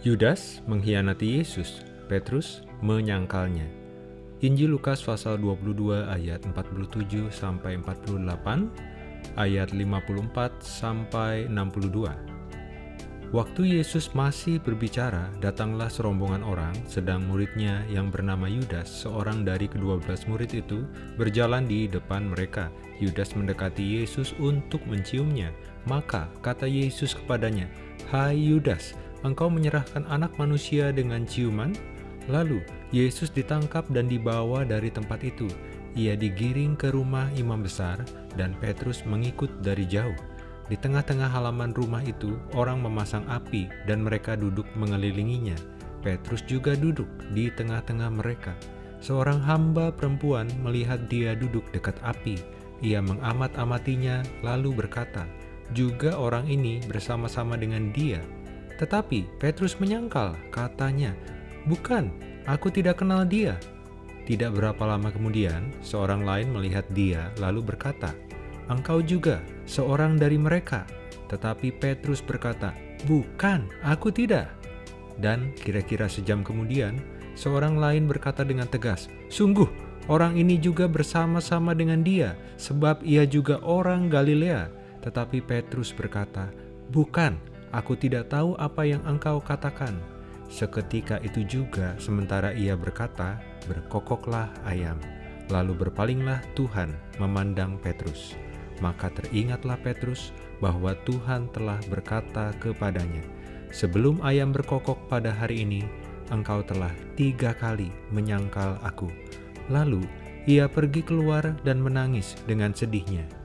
Yudas mengkhianati Yesus, Petrus menyangkalnya. Injil Lukas pasal 22 ayat 47 sampai 48, ayat 54 sampai 62. Waktu Yesus masih berbicara, datanglah serombongan orang, sedang muridnya yang bernama Yudas, seorang dari kedua belas murid itu, berjalan di depan mereka. Yudas mendekati Yesus untuk menciumnya. Maka kata Yesus kepadanya, Hai Yudas, engkau menyerahkan anak manusia dengan ciuman? Lalu Yesus ditangkap dan dibawa dari tempat itu. Ia digiring ke rumah imam besar dan Petrus mengikut dari jauh. Di tengah-tengah halaman rumah itu, orang memasang api dan mereka duduk mengelilinginya. Petrus juga duduk di tengah-tengah mereka. Seorang hamba perempuan melihat dia duduk dekat api. Ia mengamat-amatinya lalu berkata, juga orang ini bersama-sama dengan dia tetapi Petrus menyangkal, katanya, Bukan, aku tidak kenal dia. Tidak berapa lama kemudian, seorang lain melihat dia lalu berkata, Engkau juga seorang dari mereka. Tetapi Petrus berkata, Bukan, aku tidak. Dan kira-kira sejam kemudian, seorang lain berkata dengan tegas, Sungguh, orang ini juga bersama-sama dengan dia, sebab ia juga orang Galilea. Tetapi Petrus berkata, Bukan, Aku tidak tahu apa yang engkau katakan. Seketika itu juga, sementara ia berkata, berkokoklah ayam. Lalu berpalinglah Tuhan memandang Petrus. Maka teringatlah Petrus bahwa Tuhan telah berkata kepadanya, Sebelum ayam berkokok pada hari ini, engkau telah tiga kali menyangkal aku. Lalu ia pergi keluar dan menangis dengan sedihnya.